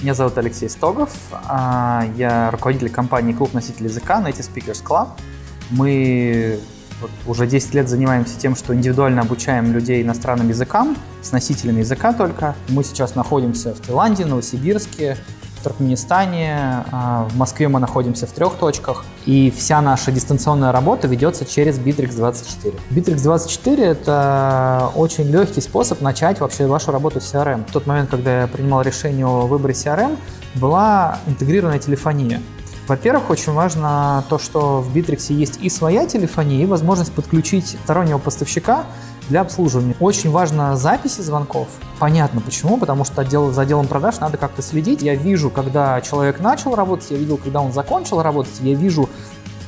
Меня зовут Алексей Стогов. а, Я руководитель компании «Клуб носителей языка» Native Speakers Club. Мы вот уже 10 лет занимаемся тем, что индивидуально обучаем людей иностранным языкам, с носителями языка только. Мы сейчас находимся в Таиланде, Новосибирске, в Туркменистане, а, в Москве мы находимся в трех точках, и вся наша дистанционная работа ведется через Bittrex24. Bittrex24 — это очень легкий способ начать вообще вашу работу с CRM. В тот момент, когда я принимал решение о выборе CRM, была интегрированная телефония. Во-первых, очень важно то, что в Bittrex есть и своя телефония, и возможность подключить стороннего поставщика для обслуживания. Очень важно записи звонков. Понятно почему, потому что отдел, за отделом продаж надо как-то следить. Я вижу, когда человек начал работать, я видел, когда он закончил работать, я вижу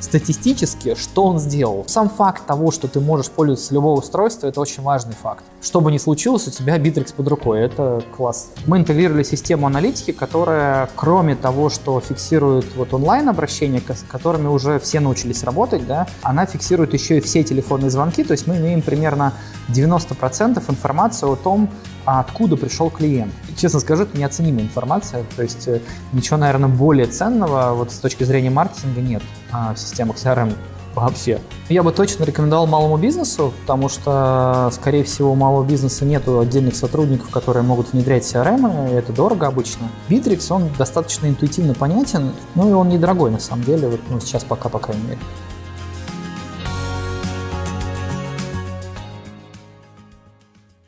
статистически, что он сделал. Сам факт того, что ты можешь пользоваться любого устройства, это очень важный факт. Что бы ни случилось, у тебя Bittrex под рукой, это класс. Мы интегрировали систему аналитики, которая, кроме того, что фиксирует вот онлайн-обращения, с которыми уже все научились работать, да, она фиксирует еще и все телефонные звонки, то есть мы имеем примерно 90% информации о том, откуда пришел клиент. Честно скажу, это неоценимая информация, то есть э, ничего, наверное, более ценного вот с точки зрения маркетинга нет а, в системах CRM вообще. Я бы точно рекомендовал малому бизнесу, потому что, скорее всего, у малого бизнеса нет отдельных сотрудников, которые могут внедрять CRM, и это дорого обычно. Bittrex, он достаточно интуитивно понятен, ну и он недорогой на самом деле, вот, ну, сейчас пока, по крайней мере.